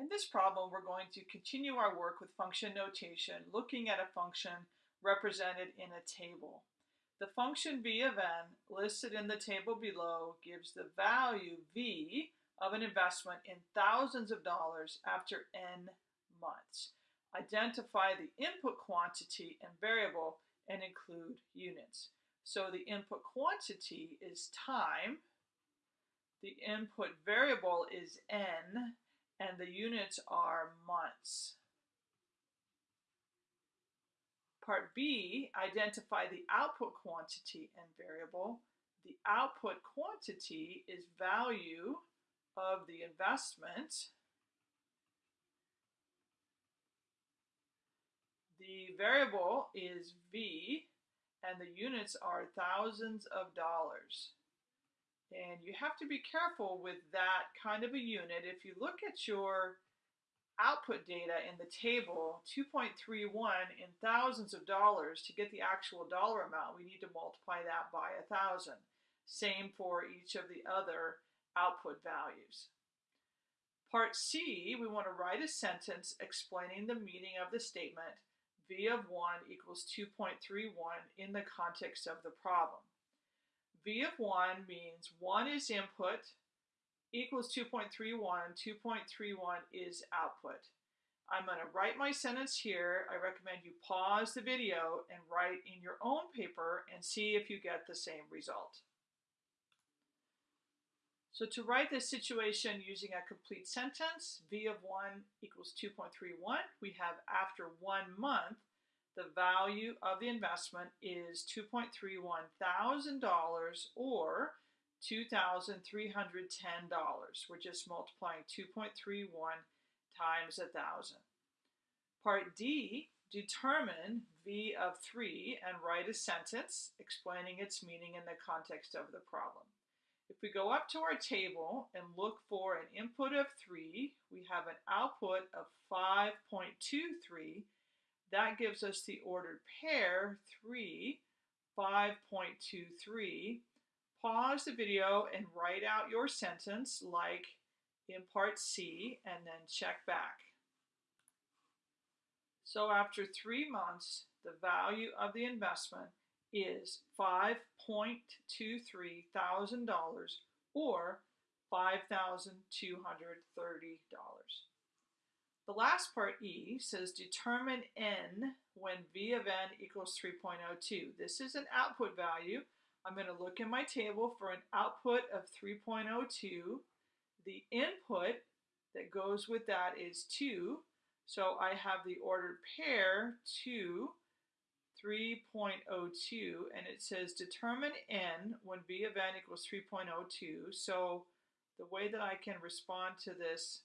In this problem, we're going to continue our work with function notation, looking at a function represented in a table. The function v of n listed in the table below gives the value v of an investment in thousands of dollars after n months. Identify the input quantity and variable and include units. So the input quantity is time, the input variable is n, and the units are months. Part B, identify the output quantity and variable. The output quantity is value of the investment. The variable is V, and the units are thousands of dollars. And you have to be careful with that kind of a unit. If you look at your output data in the table, 2.31 in thousands of dollars, to get the actual dollar amount, we need to multiply that by a thousand. Same for each of the other output values. Part C, we want to write a sentence explaining the meaning of the statement V of 1 equals 2.31 in the context of the problem. V of 1 means 1 is input equals 2.31. 2.31 is output. I'm going to write my sentence here. I recommend you pause the video and write in your own paper and see if you get the same result. So to write this situation using a complete sentence, V of 1 equals 2.31, we have after one month, the value of the investment is $2.31 thousand or $2,310. We're just multiplying 2.31 times a thousand. Part D, determine V of 3 and write a sentence explaining its meaning in the context of the problem. If we go up to our table and look for an input of 3, we have an output of 5.23 that gives us the ordered pair 3, 5.23. Pause the video and write out your sentence like in part C and then check back. So after three months, the value of the investment is $5.23 thousand or $5,230. The last part, E, says determine n when v of n equals 3.02. This is an output value. I'm going to look in my table for an output of 3.02. The input that goes with that is 2. So I have the ordered pair 2, 3.02, and it says determine n when v of n equals 3.02. So the way that I can respond to this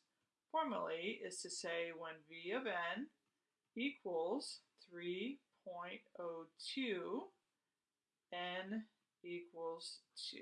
formally is to say when v of n equals 3.02, n equals 2.